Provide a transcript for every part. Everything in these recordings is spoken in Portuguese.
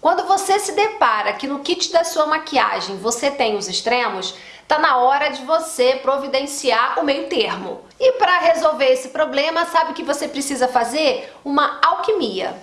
Quando você se depara que no kit da sua maquiagem você tem os extremos, tá na hora de você providenciar o meio termo. E para resolver esse problema, sabe o que você precisa fazer? Uma alquimia.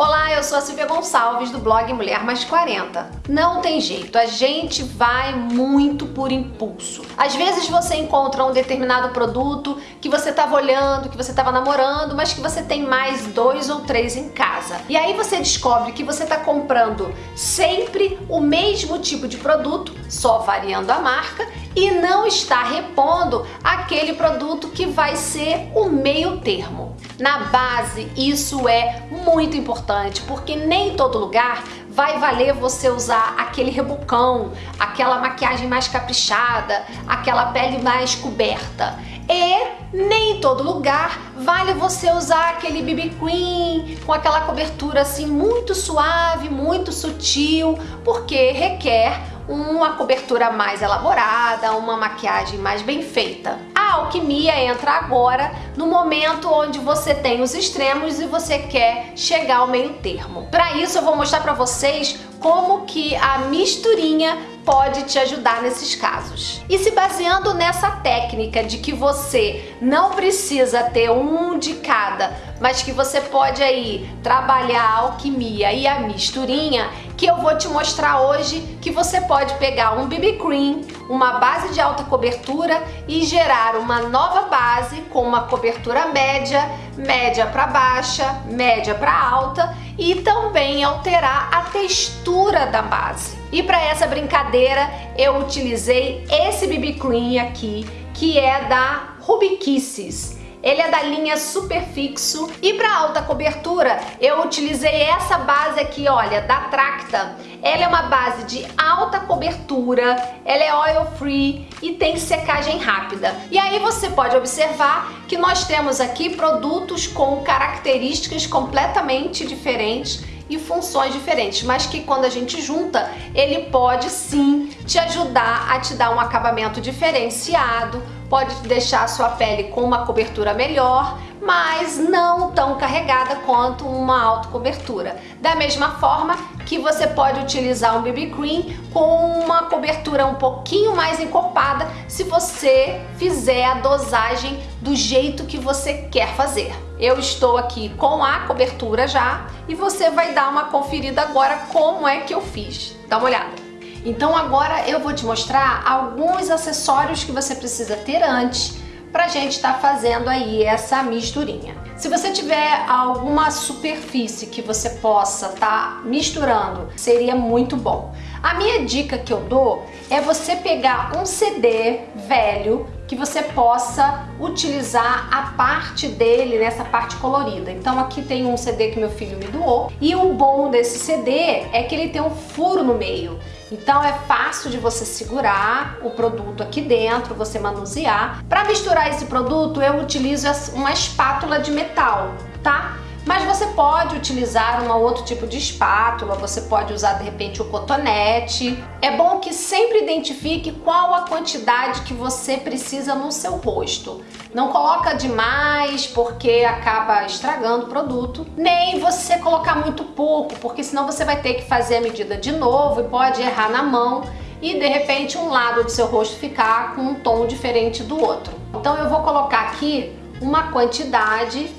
Olá, eu sou a Silvia Gonçalves do blog Mulher Mais 40. Não tem jeito, a gente vai muito por impulso. Às vezes você encontra um determinado produto que você estava olhando, que você estava namorando, mas que você tem mais dois ou três em casa. E aí você descobre que você está comprando sempre o mesmo tipo de produto, só variando a marca, e não está repondo aquele produto que vai ser o meio termo. Na base, isso é muito importante, porque nem em todo lugar vai valer você usar aquele rebucão, aquela maquiagem mais caprichada, aquela pele mais coberta. E nem em todo lugar vale você usar aquele BB Cream com aquela cobertura assim muito suave, muito sutil, porque requer uma cobertura mais elaborada, uma maquiagem mais bem feita. Alquimia entra agora no momento onde você tem os extremos e você quer chegar ao meio termo. Para isso eu vou mostrar para vocês como que a misturinha pode te ajudar nesses casos. E se baseando nessa técnica de que você não precisa ter um de cada, mas que você pode aí trabalhar a alquimia e a misturinha, que eu vou te mostrar hoje que você pode pegar um BB Cream, uma base de alta cobertura e gerar uma nova base com uma cobertura média, média para baixa, média para alta e também alterar a textura da base. E para essa brincadeira eu utilizei esse BB Cream aqui, que é da Ruby Kisses. Ele é da linha Super Fixo e para alta cobertura eu utilizei essa base aqui, olha, da Tracta. Ela é uma base de alta cobertura, ela é oil free e tem secagem rápida. E aí você pode observar que nós temos aqui produtos com características completamente diferentes e funções diferentes, mas que quando a gente junta, ele pode sim te ajudar a te dar um acabamento diferenciado, pode deixar a sua pele com uma cobertura melhor, mas não tão carregada quanto uma autocobertura. Da mesma forma que você pode utilizar um BB Cream com uma cobertura um pouquinho mais encorpada se você fizer a dosagem do jeito que você quer fazer. Eu estou aqui com a cobertura já e você vai dar uma conferida agora como é que eu fiz. Dá uma olhada. Então agora eu vou te mostrar alguns acessórios que você precisa ter antes para a gente estar tá fazendo aí essa misturinha. Se você tiver alguma superfície que você possa estar tá misturando, seria muito bom. A minha dica que eu dou é você pegar um CD velho que você possa utilizar a parte dele nessa parte colorida. Então aqui tem um CD que meu filho me doou e o bom desse CD é que ele tem um furo no meio. Então é fácil de você segurar o produto aqui dentro, você manusear. Para misturar esse produto eu utilizo uma espátula de metal, tá? Mas você pode utilizar um outro tipo de espátula, você pode usar de repente o cotonete. É bom que sempre identifique qual a quantidade que você precisa no seu rosto. Não coloca demais porque acaba estragando o produto, nem você colocar muito pouco, porque senão você vai ter que fazer a medida de novo e pode errar na mão e de repente um lado do seu rosto ficar com um tom diferente do outro. Então eu vou colocar aqui uma quantidade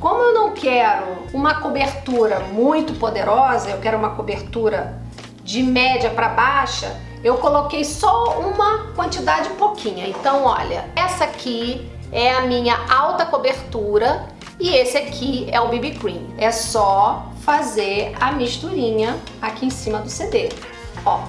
como eu não quero uma cobertura muito poderosa, eu quero uma cobertura de média para baixa, eu coloquei só uma quantidade pouquinha. Então, olha, essa aqui é a minha alta cobertura e esse aqui é o BB Cream. É só fazer a misturinha aqui em cima do CD. Ó,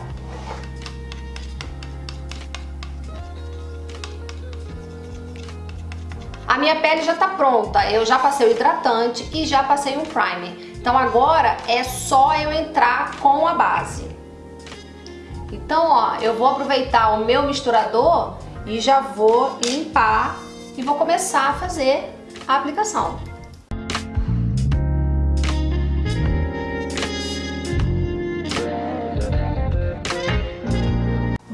A minha pele já tá pronta, eu já passei o hidratante e já passei um primer. Então agora é só eu entrar com a base. Então, ó, eu vou aproveitar o meu misturador e já vou limpar e vou começar a fazer a aplicação.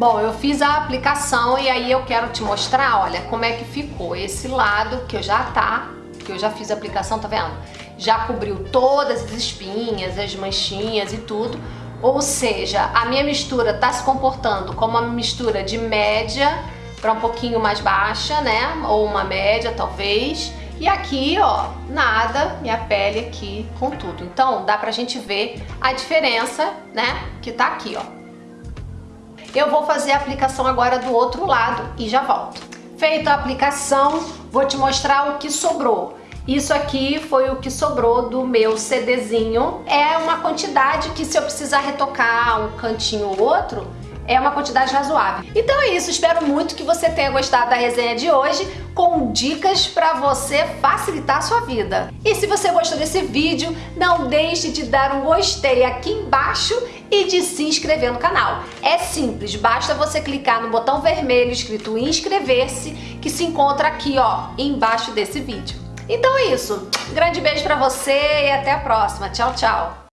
Bom, eu fiz a aplicação e aí eu quero te mostrar, olha, como é que ficou esse lado que eu já tá, que eu já fiz a aplicação, tá vendo? Já cobriu todas as espinhas, as manchinhas e tudo. Ou seja, a minha mistura tá se comportando como uma mistura de média para um pouquinho mais baixa, né? Ou uma média, talvez. E aqui, ó, nada, minha pele aqui com tudo. Então, dá pra gente ver a diferença, né? Que tá aqui, ó. Eu vou fazer a aplicação agora do outro lado e já volto. Feita a aplicação, vou te mostrar o que sobrou. Isso aqui foi o que sobrou do meu CDzinho. É uma quantidade que se eu precisar retocar um cantinho ou outro, é uma quantidade razoável. Então é isso, espero muito que você tenha gostado da resenha de hoje com dicas para você facilitar a sua vida. E se você gostou desse vídeo, não deixe de dar um gostei aqui embaixo e de se inscrever no canal. É simples, basta você clicar no botão vermelho escrito inscrever-se que se encontra aqui ó, embaixo desse vídeo. Então é isso, grande beijo para você e até a próxima. Tchau, tchau!